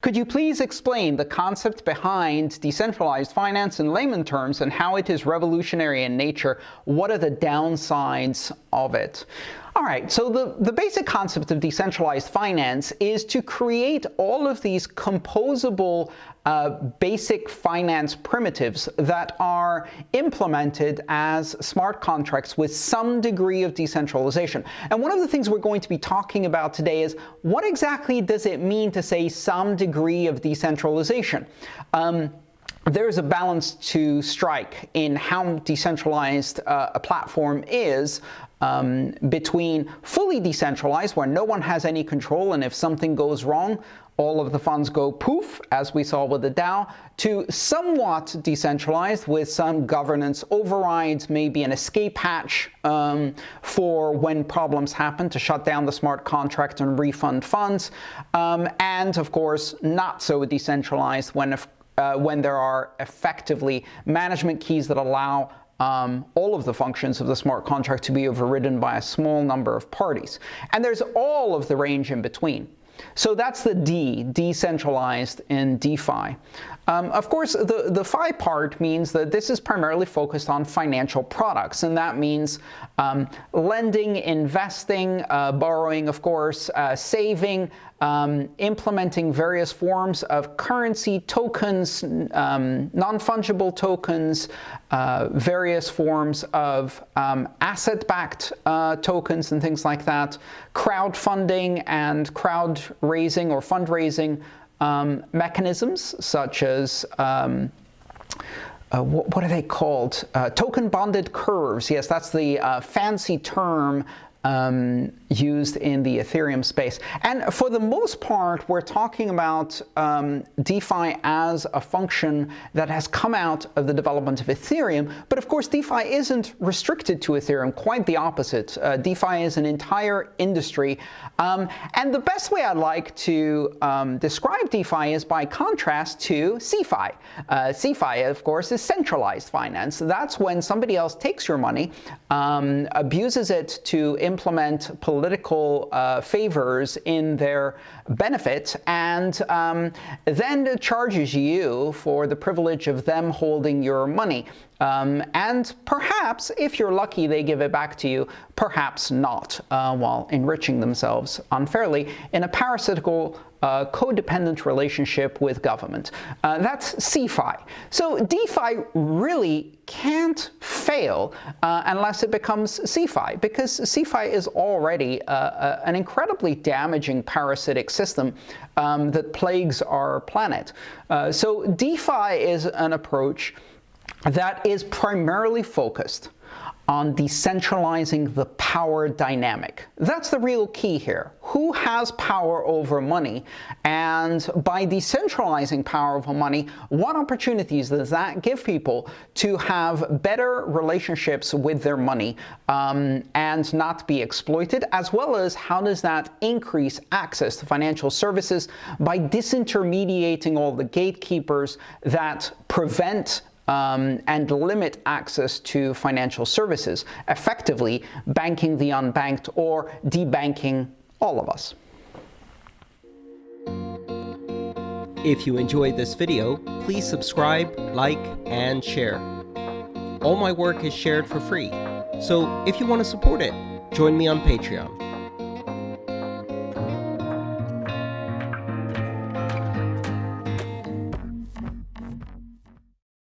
Could you please explain the concept behind decentralized finance in layman terms and how it is revolutionary in nature? What are the downsides of it? All right, so the, the basic concept of decentralized finance is to create all of these composable uh, basic finance primitives that are implemented as smart contracts with some degree of decentralization. And one of the things we're going to be talking about today is what exactly does it mean to say some degree of decentralization? Um, there's a balance to strike in how decentralized uh, a platform is um, between fully decentralized, where no one has any control, and if something goes wrong, all of the funds go poof, as we saw with the DAO, to somewhat decentralized with some governance overrides, maybe an escape hatch um, for when problems happen to shut down the smart contract and refund funds, um, and of course not so decentralized when, uh, when there are effectively management keys that allow um, all of the functions of the smart contract to be overridden by a small number of parties. And there's all of the range in between. So that's the D, decentralized in DeFi. Um, of course, the, the Fi part means that this is primarily focused on financial products, and that means um, lending, investing, uh, borrowing, of course, uh, saving, um, implementing various forms of currency, tokens, um, non-fungible tokens, uh, various forms of um, asset-backed uh, tokens and things like that, crowdfunding and crowd raising or fundraising um, mechanisms such as um, uh, what, what, are they called? Uh, token bonded curves. Yes, that's the uh, fancy term um, used in the Ethereum space. And for the most part, we're talking about um, DeFi as a function that has come out of the development of Ethereum. But of course, DeFi isn't restricted to Ethereum, quite the opposite. Uh, DeFi is an entire industry. Um, and the best way I'd like to um, describe DeFi is by contrast to CeFi. Uh, CeFi, of course, is centralized finance. That's when somebody else takes your money, um, abuses it to implement political uh, favors in their benefit and um, then charges you for the privilege of them holding your money. Um, and perhaps, if you're lucky, they give it back to you, perhaps not, uh, while enriching themselves unfairly in a parasitical uh, codependent relationship with government. Uh, that's CeFi. So DeFi really can't fail uh, unless it becomes CeFi, because CeFi is already uh, uh, an incredibly damaging parasitic system um, that plagues our planet. Uh, so DeFi is an approach that is primarily focused on decentralizing the power dynamic. That's the real key here. Who has power over money? And by decentralizing power over money, what opportunities does that give people to have better relationships with their money um, and not be exploited, as well as how does that increase access to financial services by disintermediating all the gatekeepers that prevent um, and limit access to financial services, effectively banking the unbanked or debanking all of us. If you enjoyed this video, please subscribe, like, and share. All my work is shared for free, so if you want to support it, join me on Patreon.